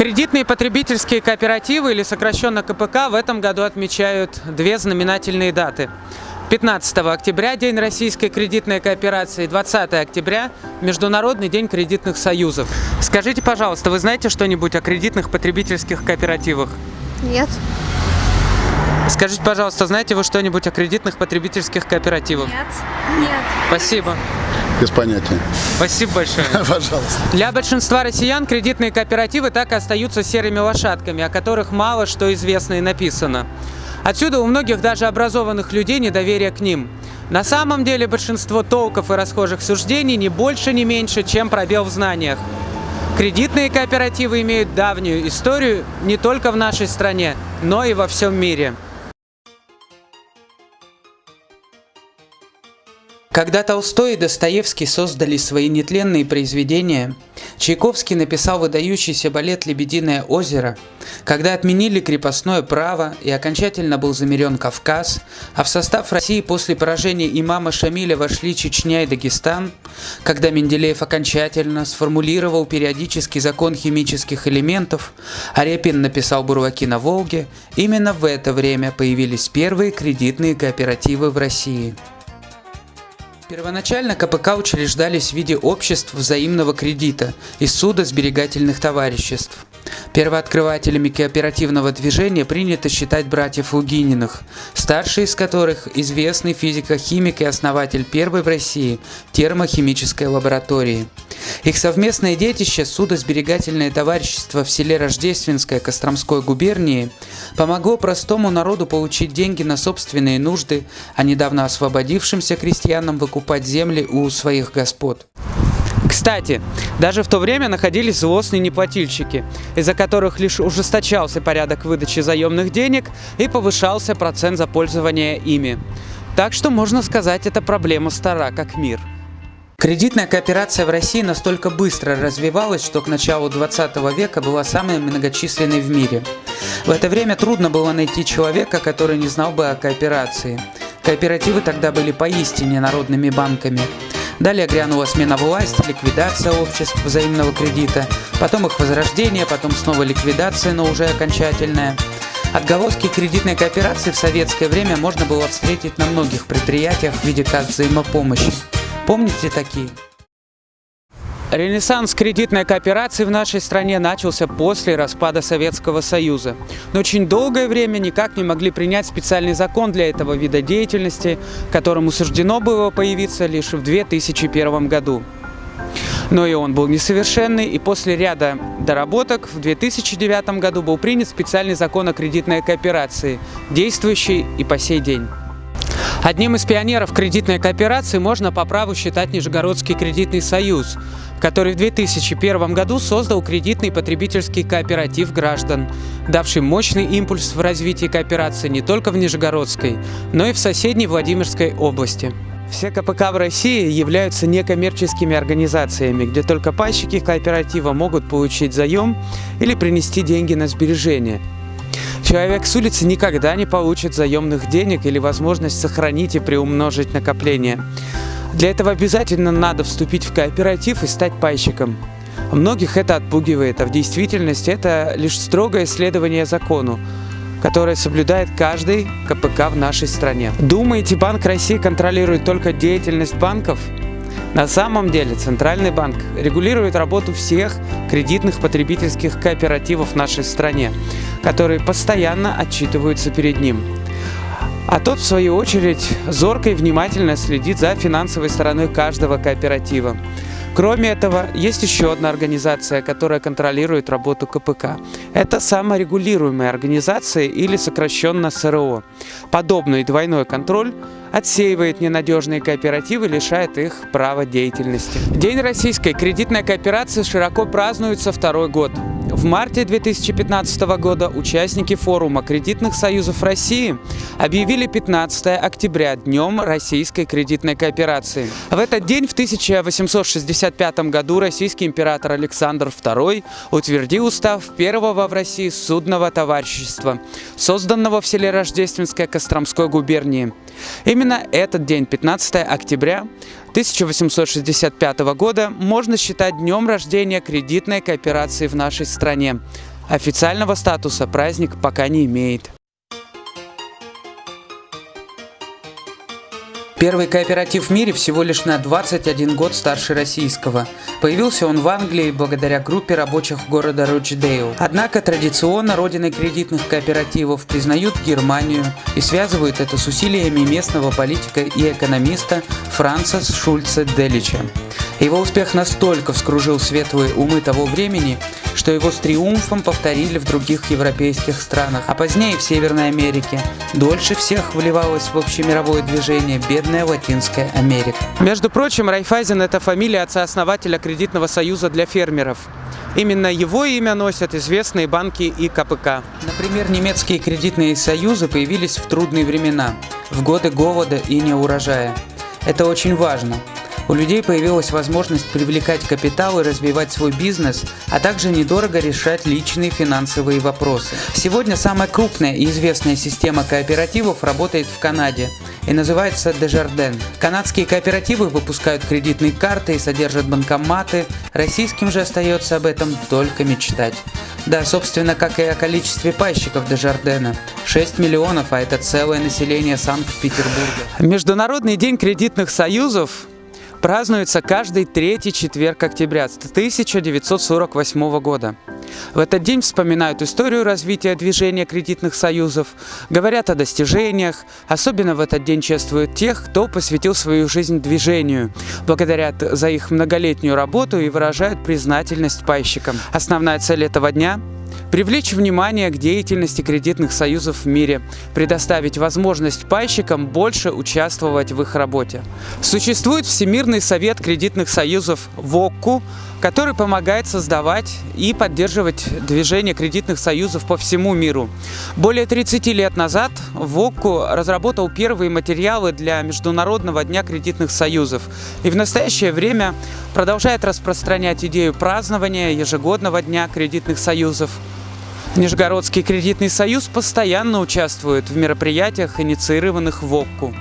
Кредитные потребительские кооперативы, или сокращенно КПК, в этом году отмечают две знаменательные даты. 15 октября – День российской кредитной кооперации, 20 октября – Международный день кредитных союзов. Скажите, пожалуйста, вы знаете что-нибудь о кредитных потребительских кооперативах? Нет. Скажите, пожалуйста, знаете вы что-нибудь о кредитных потребительских кооперативах? Нет. Нет. Спасибо. Без понятия. Спасибо большое. Пожалуйста. Для большинства россиян кредитные кооперативы так и остаются серыми лошадками, о которых мало что известно и написано. Отсюда у многих даже образованных людей недоверие к ним. На самом деле большинство толков и расхожих суждений не больше, не меньше, чем пробел в знаниях. Кредитные кооперативы имеют давнюю историю не только в нашей стране, но и во всем мире. Когда Толстой и Достоевский создали свои нетленные произведения, Чайковский написал выдающийся балет «Лебединое озеро», когда отменили крепостное право и окончательно был замерен Кавказ, а в состав России после поражения имама Шамиля вошли Чечня и Дагестан, когда Менделеев окончательно сформулировал периодический закон химических элементов, а Репин написал «Бурлаки на Волге», именно в это время появились первые кредитные кооперативы в России. Первоначально КПК учреждались в виде обществ взаимного кредита и суда сберегательных товариществ. Первооткрывателями кооперативного движения принято считать братьев Лугининых, старший из которых известный физико-химик и основатель первой в России термохимической лаборатории. Их совместное детище судосберегательное товарищество в селе Рождественское Костромской губернии помогло простому народу получить деньги на собственные нужды, а недавно освободившимся крестьянам выкупать земли у своих господ. Кстати, даже в то время находились злостные неплательщики, из-за которых лишь ужесточался порядок выдачи заемных денег и повышался процент за пользование ими. Так что можно сказать, эта проблема стара как мир. Кредитная кооперация в России настолько быстро развивалась, что к началу 20 века была самой многочисленной в мире. В это время трудно было найти человека, который не знал бы о кооперации. Кооперативы тогда были поистине народными банками. Далее грянула смена власти, ликвидация обществ взаимного кредита, потом их возрождение, потом снова ликвидация, но уже окончательная. Отголоски кредитной кооперации в советское время можно было встретить на многих предприятиях в виде карт взаимопомощи. Помните такие? Ренессанс кредитной кооперации в нашей стране начался после распада Советского Союза. Но очень долгое время никак не могли принять специальный закон для этого вида деятельности, которому суждено было появиться лишь в 2001 году. Но и он был несовершенный, и после ряда доработок в 2009 году был принят специальный закон о кредитной кооперации, действующий и по сей день. Одним из пионеров кредитной кооперации можно по праву считать Нижегородский кредитный союз, который в 2001 году создал кредитный потребительский кооператив граждан, давший мощный импульс в развитии кооперации не только в Нижегородской, но и в соседней Владимирской области. Все КПК в России являются некоммерческими организациями, где только пайщики кооператива могут получить заем или принести деньги на сбережения – Человек с улицы никогда не получит заемных денег или возможность сохранить и приумножить накопление. Для этого обязательно надо вступить в кооператив и стать пайщиком. Многих это отпугивает, а в действительности это лишь строгое следование закону, которое соблюдает каждый КПК в нашей стране. Думаете, Банк России контролирует только деятельность банков? На самом деле Центральный банк регулирует работу всех кредитных потребительских кооперативов в нашей стране, которые постоянно отчитываются перед ним. А тот, в свою очередь, зорко и внимательно следит за финансовой стороной каждого кооператива. Кроме этого, есть еще одна организация, которая контролирует работу КПК. Это саморегулируемая организация или сокращенно СРО. Подобный двойной контроль отсеивает ненадежные кооперативы, лишает их права деятельности. День российской кредитной кооперации широко празднуется второй год. В марте 2015 года участники форума кредитных союзов России объявили 15 октября Днем российской кредитной кооперации. В этот день в 1865 году российский император Александр II утвердил устав первого в России судного товарищества, созданного в селе Рождественское Костромской губернии. Именно этот день, 15 октября 1865 года, можно считать днем рождения кредитной кооперации в нашей стране. Официального статуса праздник пока не имеет. Первый кооператив в мире всего лишь на 21 год старше российского. Появился он в Англии благодаря группе рабочих города Рочдейл. Однако традиционно родиной кредитных кооперативов признают Германию и связывают это с усилиями местного политика и экономиста Франца Шульца Делича. Его успех настолько вскружил светлые умы того времени, что его с триумфом повторили в других европейских странах, а позднее в Северной Америке. Дольше всех вливалось в общемировое движение бедная Латинская Америка. Между прочим, Райфайзен – это фамилия отца-основателя кредитного союза для фермеров. Именно его имя носят известные банки и КПК. Например, немецкие кредитные союзы появились в трудные времена, в годы голода и неурожая. Это очень важно – у людей появилась возможность привлекать капитал и развивать свой бизнес, а также недорого решать личные финансовые вопросы. Сегодня самая крупная и известная система кооперативов работает в Канаде и называется Desjardins. Канадские кооперативы выпускают кредитные карты и содержат банкоматы, российским же остается об этом только мечтать. Да, собственно, как и о количестве пайщиков Дежардена. 6 миллионов, а это целое население Санкт-Петербурга. Международный день кредитных союзов празднуется каждый третий четверг октября 1948 года. В этот день вспоминают историю развития движения кредитных союзов, говорят о достижениях, особенно в этот день чествуют тех, кто посвятил свою жизнь движению, благодарят за их многолетнюю работу и выражают признательность пайщикам. Основная цель этого дня Привлечь внимание к деятельности кредитных союзов в мире, предоставить возможность пайщикам больше участвовать в их работе. Существует Всемирный совет кредитных союзов ВОККУ, который помогает создавать и поддерживать движение кредитных союзов по всему миру. Более 30 лет назад ВОККУ разработал первые материалы для Международного дня кредитных союзов и в настоящее время продолжает распространять идею празднования ежегодного дня кредитных союзов. Нижегородский кредитный союз постоянно участвует в мероприятиях, инициированных ВОККУ.